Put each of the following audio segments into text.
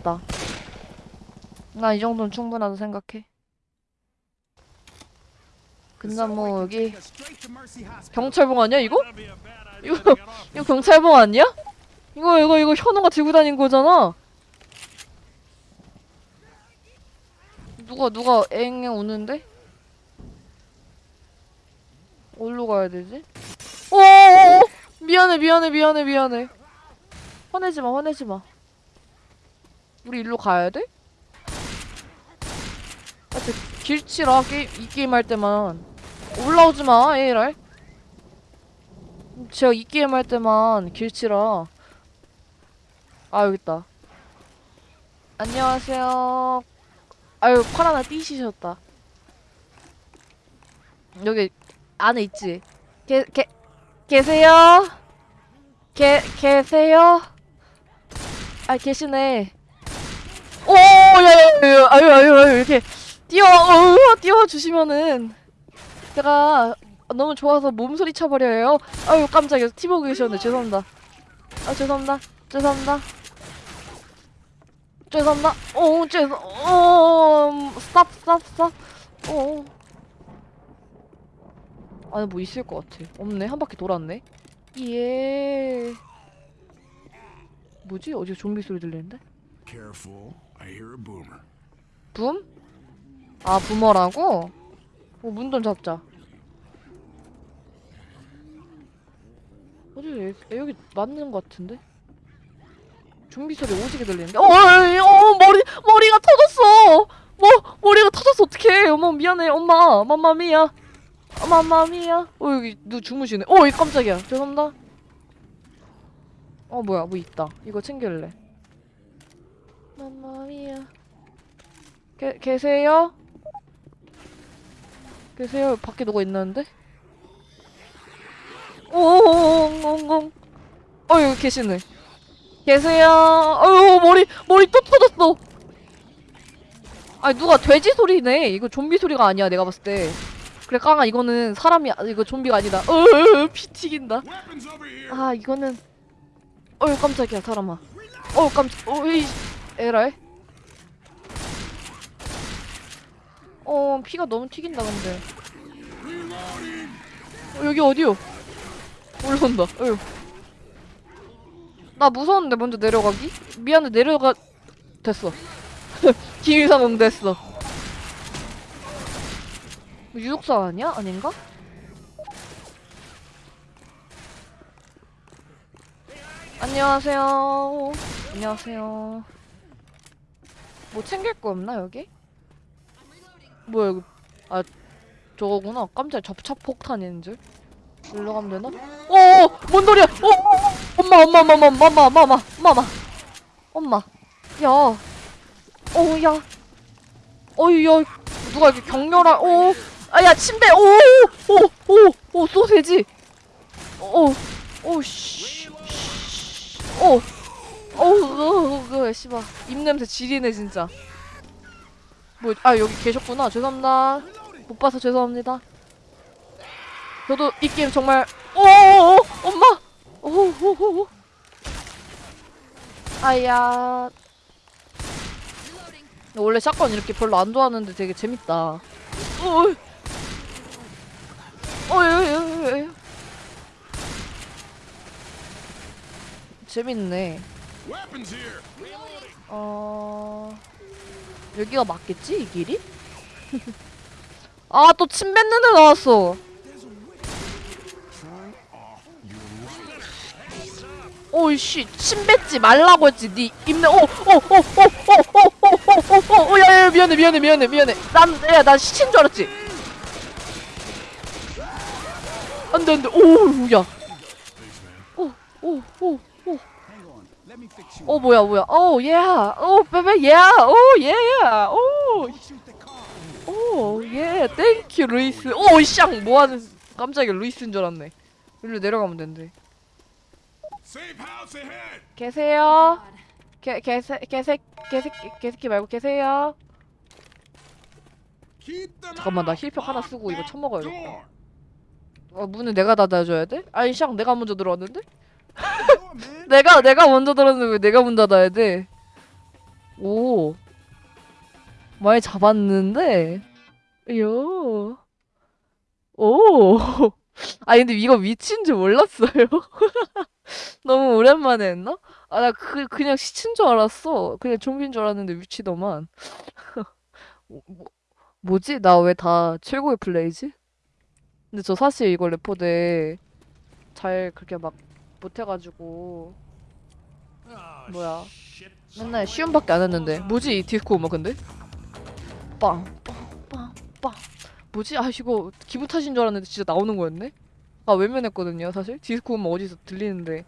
됐다. 나이 정도는 충분하다 생각해. 근데 뭐 여기 경찰봉 아니야 이거? 이거 이거 경찰봉 아니야? 이거 이거 이거 현우가 들고 다닌 거잖아. 누가 누가 앵앵 우는데? 어디로 가야 되지? 오오오 미안해 미안해 미안해 미안해. 화내지 마 화내지 마. 우리 일로 가야 돼? 아, 저 길치라 게임 이 게임 할 때만 올라오지 마 에이랄. 제가 이 게임 할 때만 길치라. 아 여기 있다. 안녕하세요. 아유 팔 하나 띄시셨다. 여기 안에 있지. 게, 게, 계세요? 게, 계세요? 아 계시네. 야, 아유, 아유, 아유, 이렇게 뛰어, 어, 뛰어 주시면은 제가 너무 좋아서 몸서리 쳐버려요. 아유, 깜짝이야. 티비 보고 계셨네. 죄송합니다. 아, 죄송합니다. 죄송합니다. 죄송합니다. 어, 죄송, 어, stop, stop, stop. 어. 안에 뭐 있을 것 같아. 없네. 한 바퀴 돌았네. 예. 뭐지? 어디서 좀비 소리 들리는데? Careful, 붐? 아, 부머라고? 어, 문 좀 잡자. 어디, 여- 여기 맞는 것 같은데? 좀비 소리 오지게 들리는데? 어, 어, 어, 머리, 머리가 터졌어! 뭐, 머리가 터졌어, 어떡해. 어머, 미안해, 엄마. 맘마미야. 맘마미야. 어, 여기 누 주무시네. 어, 이 깜짝이야. 죄송합니다. 어, 뭐야, 뭐 있다. 이거 챙길래. 맘마미야. 계, 계세요? 계세요? 밖에 누가 있는데? 오옹옹옹 어 여기 계시네 계세요 어유 머리 머리 또 터졌어 아 누가 돼지 소리네 이거 좀비 소리가 아니야 내가 봤을 때 그래 깡아 이거는 사람이 아- 이거 좀비가 아니다 어피 튀긴다! 아 이거는 어휴 깜짝이야 사람아 어우 깜짝 어이 에라이 어 피가 너무 튀긴다 근데 어, 여기 어디요 올라온다 어휴 나 무서웠는데 먼저 내려가기? 미안해 내려가 됐어 기밀상응 됐어 유독사 아니야? 아닌가? 안녕하세요. 안녕하세요. 뭐 챙길 거 없나 여기? 뭐야 여기? 아 저거구나. 깜짝 접착 폭탄인 줄. 일로 가면 되나? 어, 뭔 소리야? 어, 어, 어, 엄마, 엄마, 엄마, 엄마, 엄마, 엄마, 엄마, 엄마, 엄마. 야, 어, 야, 어이, 야, 누가 이렇게 격렬한? 어, 아야 침대. 오, 오, 오, 오, 소세지. 오, 오, 씨. 오! 어우, 어, 그, 씨발. 입냄새 지리네, 진짜. 뭐, 아, 여기 계셨구나. 죄송합니다. 못 봐서 죄송합니다. 저도 이 게임 정말, 오오오! 엄마! 오오오오! 아야. 원래 샷건 이렇게 별로 안 좋아하는데 되게 재밌다. 어이. 어이, 어이, 어이, 어이. 재밌네. 어... 여기가 맞겠지? 이 길이? 아, 또 침 뱉는 애 나왔어. 오이씨, 침 뱉지 말라고 했지. 니 입내. 오, 오, 오, 오, 오, 오, 오, 오, 오, 오, 야, 야, 미안해, 미안해, 미안해, 미안해. 난, 야, 난 시친 줄 알았지. 안 돼, 안 돼. 오, 야. 오, 오, 오, 오. 어 뭐야 뭐야 오 예. 오 베베 예. 오 예. 오. 오 예. 땡큐 루이스. 오샹 뭐 하는 깜짝이야 루이스인 줄 알았네. 일로 내려가면 된대. 계세요? 개 개새 개새 개새 개새끼 말고 계세요? 잠깐만 나! 힐팩 하나 쓰고 이거 쳐먹어야겠다. Door! 어, 문은 내가 닫아줘야 돼? 아니 샹 내가 먼저 들어왔는데? 내가 내가 먼저 들어왔는데 왜 내가 문 닫아야 돼? 오. 많이 잡았는데. 요. 오. 아 근데 이거 위치인 줄 몰랐어요. 너무 오랜만에 했나? 아 나 그 그냥 시친 줄 알았어. 그냥 좀비인 줄 알았는데 위치더만. 뭐, 뭐- 뭐지? 나 왜 다 최고의 플레이지? 근데 저 사실 이거 레포대 잘 그렇게 막 못해가지고. 뭐야? 맨날 쉬움밖에 안 했는데. 뭐지? 이 디스코 음악 근데? 빵빵빵빵. 뭐지? 아 이거 기분 탓인 줄 알았는데 진짜 나오는 거였네? 아 외면했거든요 사실. 디스코 음악 어디서 들리는데.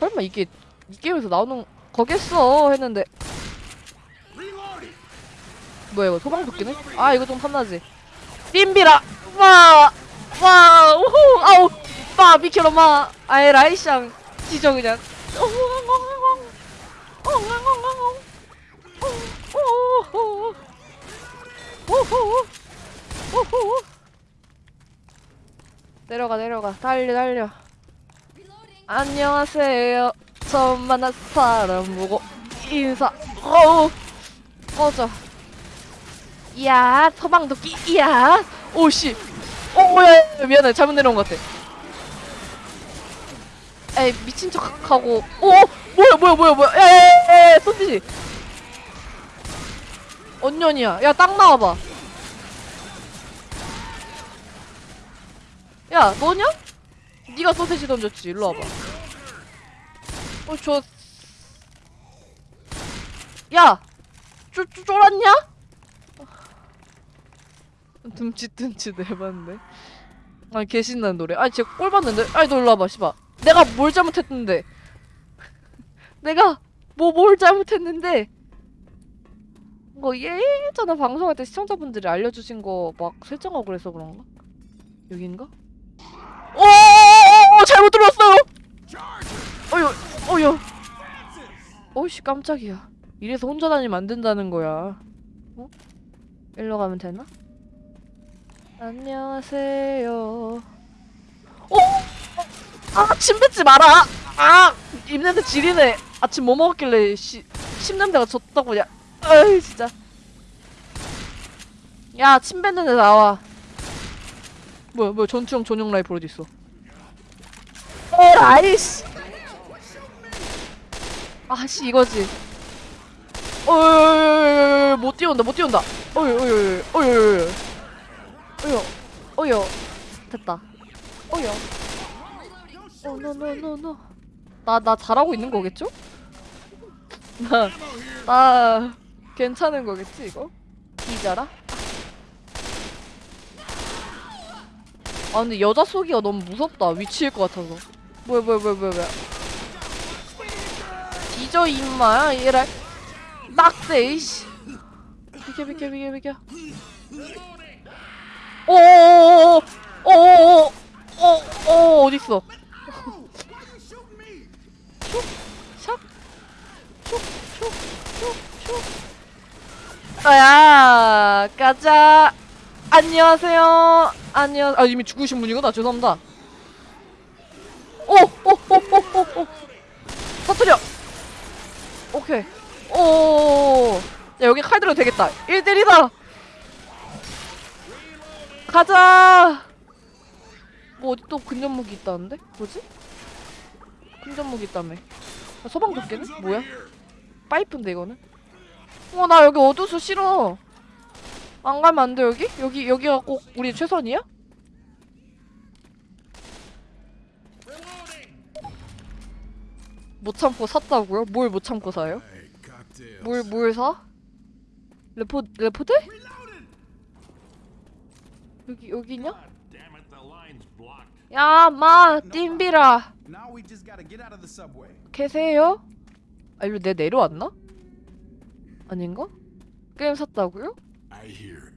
설마 이게 이 게임에서 나오는 거겠어? 했는데. 뭐야 이거 소방도끼네? 아 이거 좀 탐나지. 림비라! 와 와 우후 아우 빠 비켜라 마. 아이 라이샹 지져 그냥. 내려가 내려가. 달려 달려. 안녕하세요. 처음 만난 사람 보고 인사. 어우. 꺼져. 이야 서방도끼. 이야. 오씨. 오야. 미안해. 잘못 내려온 것 같아 에이 미친 척하고. 오 뭐야 뭐야 뭐야 뭐야. 야야야야 소시지 언년이야. 야 딱 나와봐. 야 너냐? 네가 소세지 던졌지. 일로 와봐. 어저. 야 쪼, 쪼, 쫄았냐? 둠칫둠칫 해봤는데. 아니 개신나는 노래. 아니 진짜 꼴 봤는데. 아니 너 일로 와봐 씨발 내가 뭘 잘못했는데 내가 뭐 뭘 잘못했는데 뭐 예전에 방송할 때 시청자분들이 알려주신 거 막 설정하고 그래서 그런가? 여긴가? 오 잘못 들어왔어요 어휴 어휴 어이씨 깜짝이야 이래서 혼자 다니면 안 된다는 거야 어? 일로 가면 되나? 안녕하세요 어? 아, 침 뱉지 마라! 아! 입냄새 지리네. 아침 뭐 먹었길래, 씨, 침 냄새가 졌다고, 야. 아이, 진짜. 야, 침 뱉는 애 나와. 뭐야, 뭐야, 전투형 전용 라이플 어디 있어? 에라이, 씨. 아씨, 이거지. 어이, 못 뛰어온다, 못 뛰어온다. 어이, 어이, 어이, 어이, 어이. 어이, 어이. 됐다. 어이. 어, no no no no. 나, 나 잘하고 있는 거겠죠? 나, 나, 괜찮은 거겠지, 이거? 기자라? 아, 근데 여자 쏘기가 너무 무섭다. 위치일 것 같아서. 뭐야, 뭐야, 뭐야, 뭐야, 뭐야. 뒤져, 임마. 얘라. 낙세, 이씨. 비켜, 비켜, 비켜, 비켜. 오오오오오! 오오오오! 어, 어, 어딨어? 아야, 가자. 안녕하세요. 안녕. 아 이미 죽으신 분이구나. 죄송합니다. 오, 오, 오, 오, 오, 오. 터뜨려. 오케이. 오. 야 여기 칼 들어도 되겠다. 1대1이다. 가자. 뭐 어디 또 근접 무기 있다는데? 뭐지? 근접 무기 있다며. 아, 소방 도끼는? 뭐야? 파이프인데 이거는? 어 나 여기 어두워서 싫어. 안 가면 안 돼 여기? 여기 여기가 꼭 우리 최선이야? 못 참고 샀다고요? 뭘 못 참고 사요? 뭘 뭘 사? 레포 레포대? 여기 여기냐? 야, 마, 띵비라. 계세요? 아, 일로 내 내려왔나? 아닌가? 게임 샀다고요?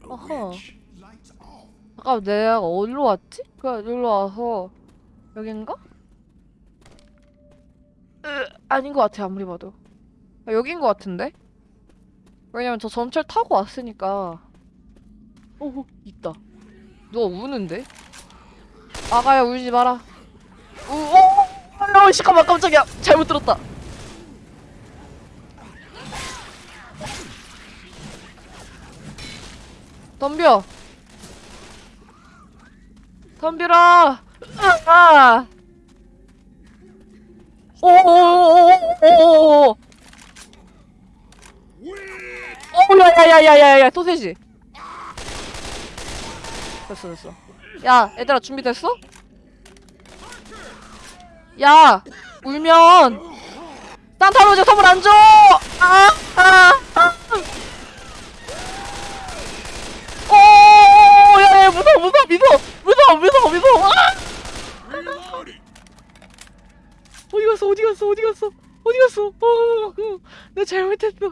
Off. 아까 내가 어디로 왔지? 그냥 여기로 와서 여긴가? 으, 아닌 것 같아 아무리 봐도 아, 여긴 것 같은데? 왜냐면 저 전철 타고 왔으니까 오 있다 누가 우는데? 아가야 울지 마라 우, 오! 어, 잠깐만 깜짝이야 잘못 들었다 덤벼 덤벼라 아 오오오오오오오 오야야야야야야 소세지 됐어 됐어 야 얘들아 준비됐어? 야 울면 산타로즈 선물 안 줘! 아! 아! 아! 오! 야, 야, 무서워, 무서워, 무서워, 무서워, 무서워, 무서워. 아! 어디 갔어, 어디 갔어, 어디 갔어, 어디 갔어? 어, 어, 어, 나 잘못했어.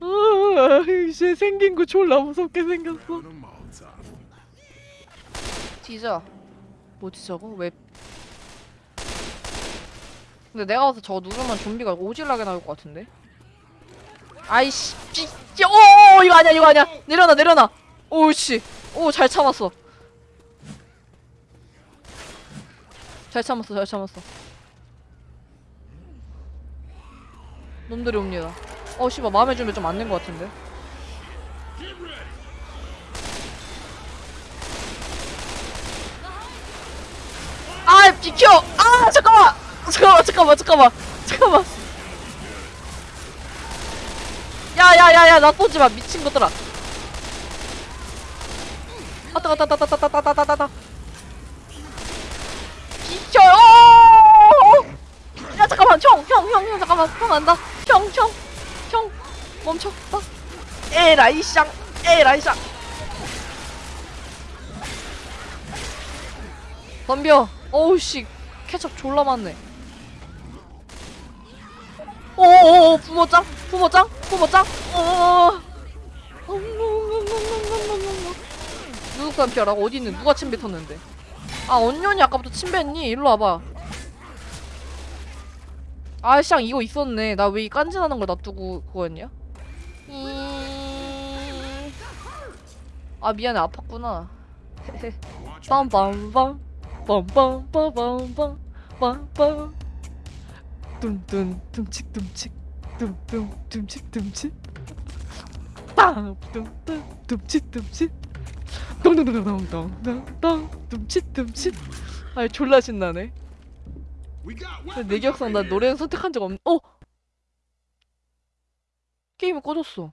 아, 이제 생긴 거 졸라 무섭게 생겼어. 뒤져. 뭐지 저거? 왜? 근데 내가 와서 저거 누르면 좀비가 오질나게 나올 것 같은데? 아이씨, 삐, 삐, 오, 이거 아니야, 이거 아니야. 내려놔, 내려놔. 오씨, 오, 잘 참았어. 잘 참았어, 잘 참았어. 놈들이 옵니다. 어, 씨발, 마음의 준비 좀안된것 같은데? 아 비켜! 아 잠깐만! 잠깐만 잠깐만 잠깐만 잠깐만 야야야야 나 쏘지마 미친 것들아 아따 아따 아따 아따 아따 아따 아따 비켜요! 야 잠깐만. 형형 형 형 잠깐만. 형 안다. 형형 형. 멈춰. 어? 에라이 쌍 에라이 쌍. 덤벼. 어우씨. 케첩 졸라 많네. 오오오 부모짱? 부모짱? 부모짱? 어 누구 사람 피하라고? 어디 있는 누가 침 뱉었는데? 아 언년이 아까부터 침 뱉니? 일로 와봐. 아쌍 이거 있었네. 나 왜 이 깐진하는 걸 놔두고 그거였냐? 이... 아 미안해. 아팠구나. 빰빰빰. 빰빰빰빰빰. 빰빰. 뚱뚱 tum칙 tum칙 뚱뚱 tum칙 tum칙 빵 뚱뚱 tum칙 tum칙 똥똥똥똥똥똥똥 tum칙 tum칙 아 졸라 신나네 내 기억상 나. 노래는 선택한 적 없.. 어? 게임이 꺼졌어